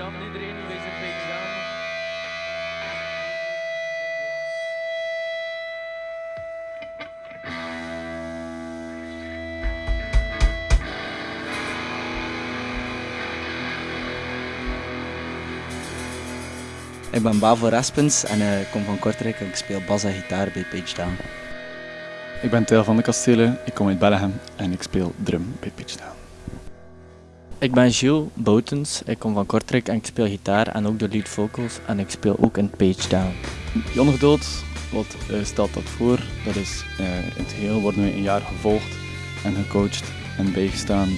Goedenavond iedereen, wij zijn bij examen. Ik ben Bavo Raspens en eh, ik kom van Kortrijk en ik speel bas en gitaar bij Page Down. Ik ben Theo van de Kastelen, ik kom uit Bellegem en ik speel drum bij Pitch Down. Ik ben Gilles Boutens, ik kom van Kortrijk en ik speel gitaar en ook de lead vocals en ik speel ook in Page Down. Jongeduld, wat eh, stelt dat voor? Dat is eh, in het geheel worden we een jaar gevolgd en gecoacht en bijgestaan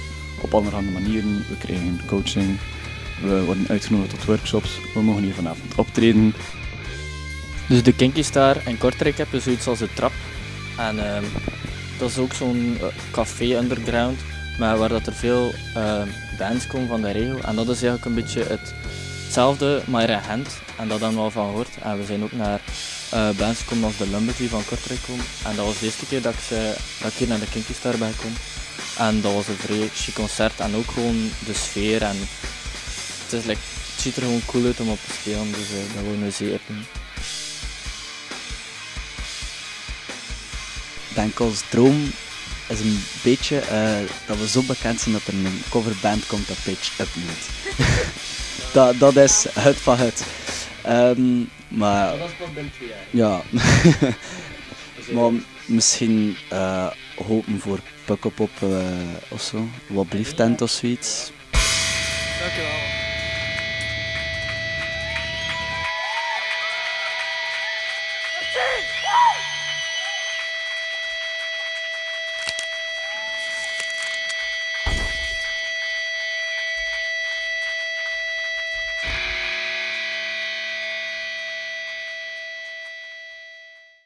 op allerhande manieren. We krijgen coaching, we worden uitgenodigd tot workshops, we mogen hier vanavond optreden. Dus de Kinky Star in Kortrijk heb je zoiets als de Trap. En ehm, dat is ook zo'n eh, café underground, maar waar dat er veel ehm, bands komen van de regio. En dat is eigenlijk een beetje het, hetzelfde, maar in Gent. En dat hebben we al van gehoord. En we zijn ook naar eh, bands gekomen als de Lumbers die van Kortrijk komen. En dat was de eerste keer dat ik, ze, dat hier naar de Kinky Star ben gekomen. En dat was een vrij chic concert en ook gewoon de sfeer. En het, is, like, ziet er gewoon cool uit om op te spelen, dus eh, dat willen we zeker doen. Denk als droom is een beetje eh, dat we zo bekend zijn dat er een coverband komt dat Page Up moet. dat, dat is het van het. Ehm, maar, dat was pas binnen twee. Ja. maar misschien eh, hopen voor Pukkelpop op uh, of zo. Wat blieft tent of zoiets. Dankjewel.